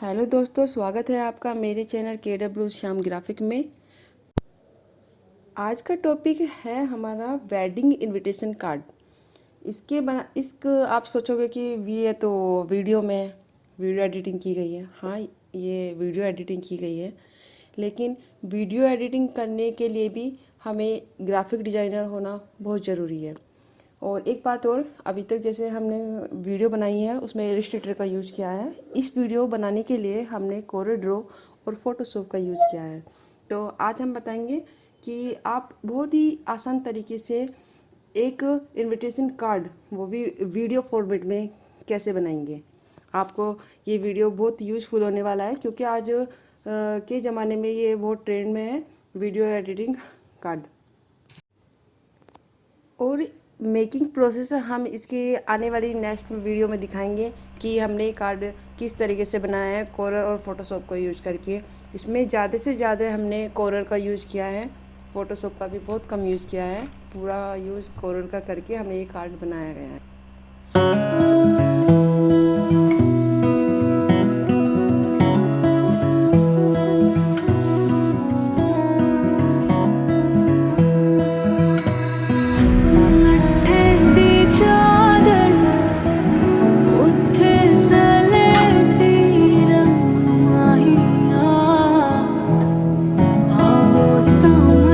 Hello दोस्तों, स्वागत है आपका मेरे चैनल के डब्ल्यू श्याम ग्राफिक में। आज का टॉपिक है हमारा वेडिंग इनविटेशन कार्ड। इसके बना इस आप सोचोगे कि ये तो वीडियो में वीडियो एडिटिंग की गई है। हाँ ये वीडियो एडिटिंग की गई है। लेकिन वीडियो एडिटिंग करने के लिए भी हमें ग्राफिक डिज़ाइनर होना बहुत ज़रूरी है। और एक बात और, अभी तक जैसे हमने वीडियो बनाई है, उसमें इलिस्ट्रेटर का यूज़ किया है। इस वीडियो बनाने के लिए हमने कोरे ड्रो और फोटोशॉप का यूज़ किया है। तो आज हम बताएँगे कि आप बहुत ही आसान तरीके से एक इनविटेशन कार्ड वो भी वीडियो फॉर्मेट में कैसे बनाएँगे। आपको ये वीडियो बहुत यूज़फुल होने वाला है, क्योंकि आज के ज़माने में ये बहुत ट्रेंड में है वीडियो एडिटिंग कार्ड और मेकिंग प्रोसेस हम इसके आने वाली नेक्स्ट वीडियो में दिखाएँगे कि हमने कार्ड किस तरीके से बनाया है कोरर और फोटोशॉप का यूज़ करके। इसमें ज़्यादा से ज़्यादा हमने कोरर का यूज़ किया है। फ़ोटोशॉप का भी बहुत कम यूज़ किया है। पूरा यूज़ कोरर का करके हमें ये कार्ड बनाया गया है। so.